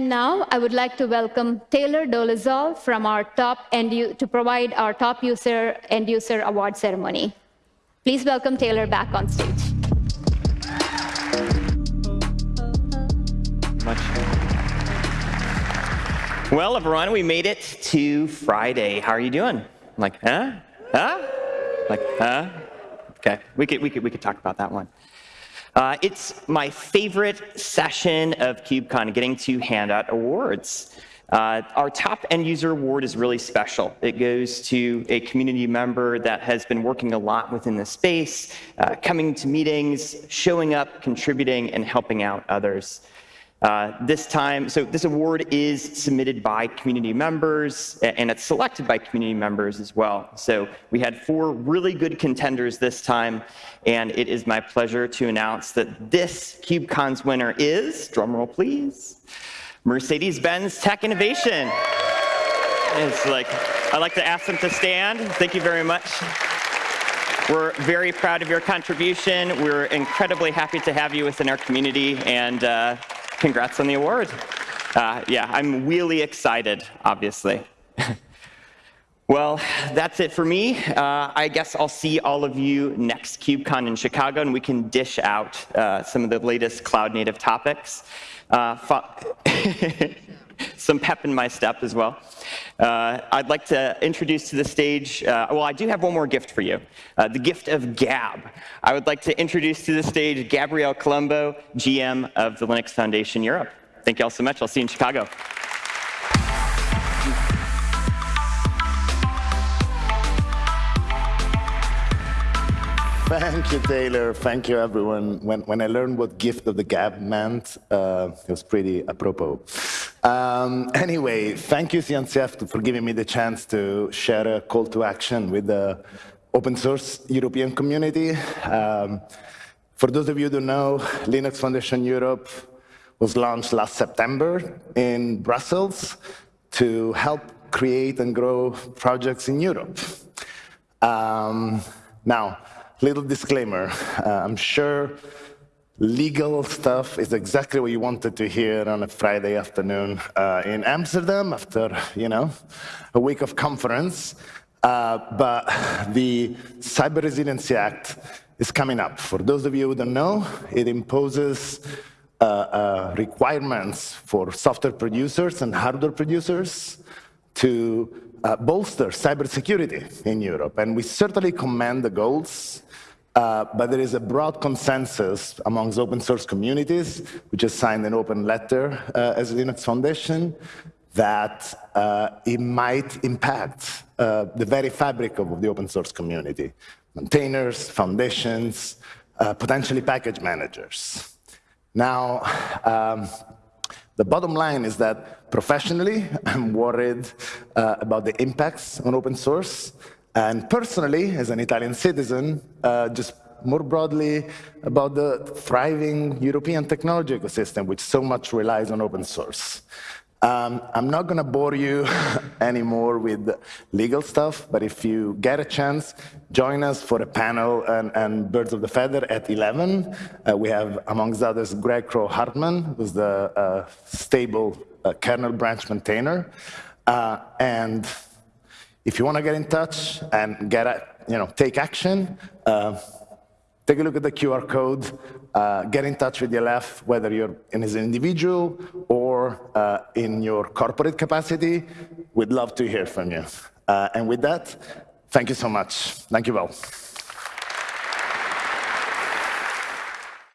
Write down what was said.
And now I would like to welcome Taylor Dolezal from our top end to provide our top user end user award ceremony. Please welcome Taylor back on stage. much. Well, everyone, we made it to Friday. How are you doing? Like, huh? Huh? Like, huh? Okay, we could, we could, we could talk about that one. Uh, it's my favorite session of KubeCon, getting to hand out awards. Uh, our top end user award is really special. It goes to a community member that has been working a lot within the space, uh, coming to meetings, showing up, contributing, and helping out others. Uh, this time, so this award is submitted by community members, and it's selected by community members as well. So we had four really good contenders this time, and it is my pleasure to announce that this KubeCon's winner is, drumroll please, Mercedes-Benz Tech Innovation. It's like, I'd like to ask them to stand. Thank you very much. We're very proud of your contribution. We're incredibly happy to have you within our community, and uh, congrats on the award. Uh, yeah, I'm really excited, obviously. well, that's it for me. Uh, I guess I'll see all of you next KubeCon in Chicago, and we can dish out uh, some of the latest cloud native topics. Some pep in my step as well. Uh, I'd like to introduce to the stage, uh, well, I do have one more gift for you, uh, the gift of Gab. I would like to introduce to the stage Gabriele Columbro, GM of the Linux Foundation Europe. Thank you all so much. I'll see you in Chicago. Thank you, Taylor. Thank you, everyone. When, when I learned what gift of the gab meant, uh, it was pretty apropos. Um, anyway, thank you, CNCF, for giving me the chance to share a call to action with the open source European community. Um, for those of you who don't know, Linux Foundation Europe was launched last September in Brussels to help create and grow projects in Europe. Um, now, little disclaimer, uh, I'm sure legal stuff is exactly what you wanted to hear on a Friday afternoon uh, in Amsterdam after, you know, a week of conference. Uh, but the Cyber Resiliency Act is coming up. For those of you who don't know, it imposes uh, uh, requirements for software producers and hardware producers to uh, bolster cybersecurity in Europe. And we certainly commend the goals uh, but there is a broad consensus amongst open source communities, we just signed an open letter uh, as Linux Foundation, that uh, it might impact uh, the very fabric of the open source community. Maintainers, foundations, uh, potentially package managers. Now, um, the bottom line is that professionally, I'm worried about the impacts on open source, and personally, as an Italian citizen, uh, just more broadly about the thriving European technology ecosystem, which so much relies on open source. Um, I'm not going to bore you anymore with legal stuff, but if you get a chance, join us for a panel and, and Birds of the Feather at 11. Uh, we have, amongst others, Greg Kroah-Hartman, who's the uh, stable uh, kernel branch maintainer. Uh, and if you want to get in touch and get, a, you know, take action, uh, take a look at the QR code, uh, get in touch with ELF, whether you're in as an individual or uh, in your corporate capacity. We'd love to hear from you. Uh, and with that, thank you so much. Thank you all.